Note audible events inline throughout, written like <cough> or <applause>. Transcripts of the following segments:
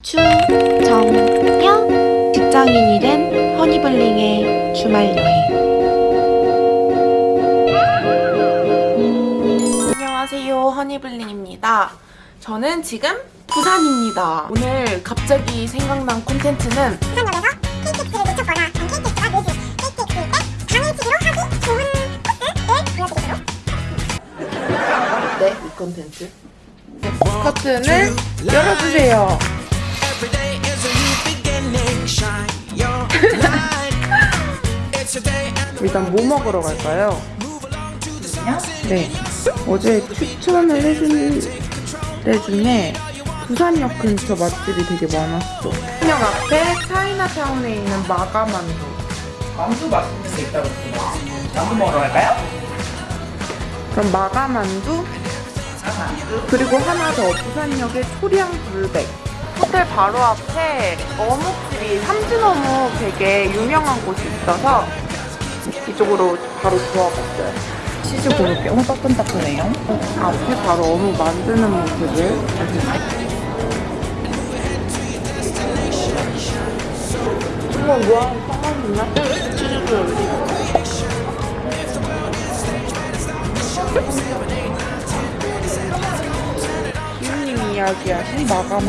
추정녀 직장인이 된 허니블링의 주말 여행. 안녕하세요. 허니블링입니다. 저는 지금 부산입니다. 오늘 갑자기 생각난 콘텐츠는 부산 역에서 KTX를 놓쳤거나 KTX가 늦은 KTX일 때 당일치기로 하기 좋은 코스를 보여드리도록 네, 이 콘텐츠. 커튼을 열어주세요 Every day is a new beginning. Shine your light. it's a day and 일단 뭐 먹으러 갈까요? 네. 어제 추천을 해준 데 중에 부산역 근처 맛집이 되게 많았어. 부산역 앞에 차이나타운에 있는 마가만두. 만두 맛있는 게 있다고 했어요. 만두 먹으러 갈까요? 그럼 마가만두? 그리고 하나 더 부산역의 초량 불백. 호텔 바로 앞에 어묵집이 삼진어묵 되게 유명한 곳이 있어서 이쪽으로 바로 들어와봤어요. 치즈 고로케. 어, 따끈따끈해요. 앞에 바로 어묵 만드는 모습을 정말 뭐야 빵만두냐? 치즈도 올리고 기훈님이 이야기하신 마감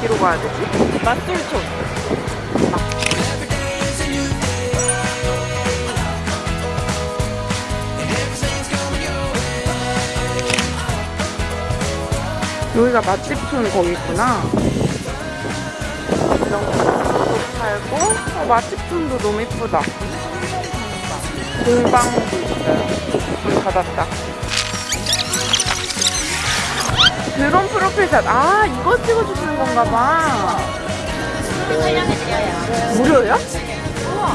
디로 가야 되지? 맛술촌. 여기가 맛집촌 거기 있구나. 이런 팔고 어, 맛집촌도 너무 이쁘다. 골방도 있어요. 문 닫았다 드론 프로필 샷 아 이거 찍어주시는 건가 봐 촬영해드려요. 무료요?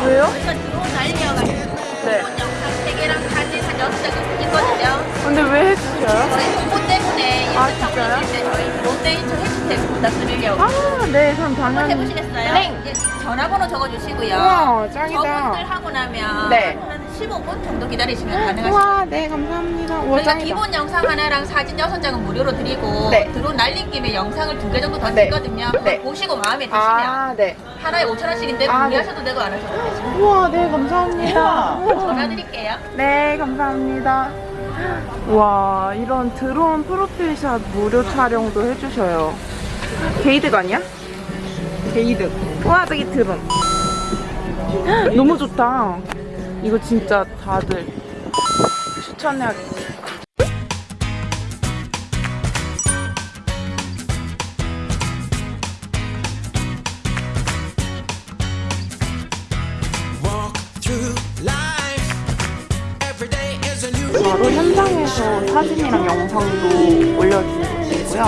왜요? 저희가 드론 날려가지고 네 영상 3개랑 사진 한 6장은 있거든요. 근데 왜 해주셔요? 저희 그것 때 문에 아, 인스타 진짜요? 저희 데이터 해주세요. 부탁드리려고. 아, 네, 그럼 당연히. 해보시겠어요? 네. 이제 전화번호 적어주시고요. 우와, 짱이다. 저분들 하고 나면 네. 한 15분 정도 기다리시면 가능하시죠. 우와, 네, 감사합니다. 우와, 저희가. 기본 영상 하나랑 사진 6장은 무료로 드리고 네. 드론 날린 김에 영상을 두 개 정도 더 네. 드리거든요. 네. 보시고 마음에 드시면 아, 네. 하나에 5천원씩인데 아, 네. 구매하셔도 되고 안 하셔도 되죠. 우와, 네, 감사합니다. 전화 드릴게요. 네, 감사합니다. 와, 이런 드론 프로필샷 무료 촬영도 해주셔요. 게이득 아니야? 게이득. 와, 저기 드론. <gasps> 너무 좋다. 이거 진짜 다들 추천해야겠다. 현장에서 사진이랑 영상도 올려주시고요.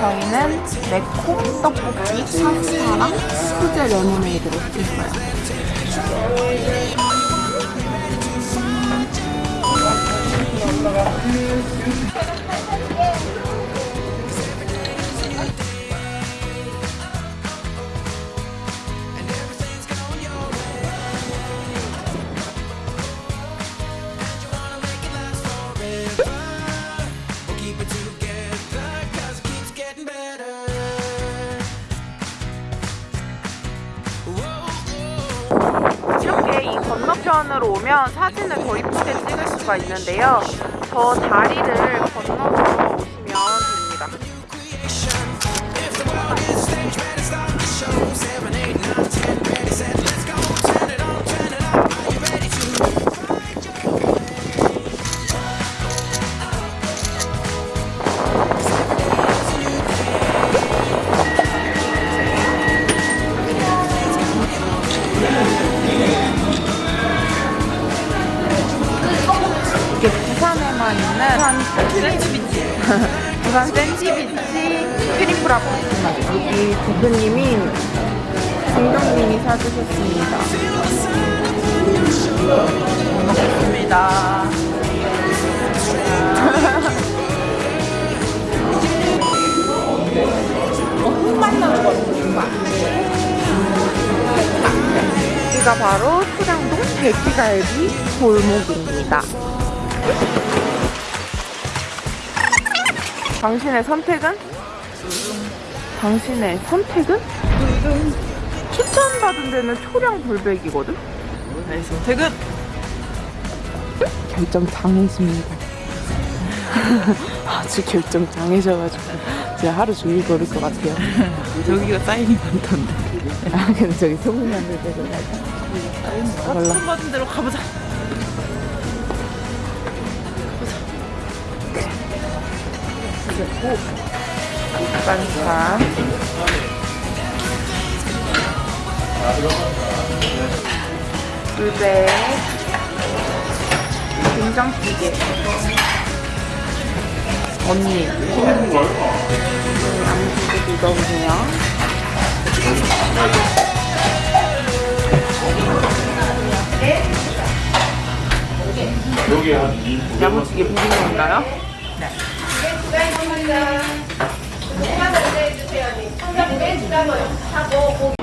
저희는 매콤 떡볶이, 파스타랑 수제 레모네이드를 시켰어요. We'll 건너편으로 오면 사진을 더 이쁘게 찍을 수가 있는데요. 저 다리를 건너 샌드위치. 부산 샌드위치 크림프라프. 여기 대표님이 김경님이 사주셨습니다. 고맙습니다. 여기가 바로 수량동 돼지갈비 골목입니다. 당신의 선택은? 당신의 선택은? 추천받은 데는 초량 불백이거든? 네, 선택은 결정 장애십니다. <laughs> 아주 결정 장애셔가지고 제가 하루 종일 걸을 것 같아요. <laughs> 저기가 사인이 많던데. 아 근데 저기 될 때도 몰라. 한 받은 대로 가보자. 그리고 반찬 물배. 된장찌개 언니. 양지도 넣어보세요. 야무지게 비빔면인가요? 두장 주문이다. 고구마 달래 주세요. 삼겹 빼주라고요. 하고 고기.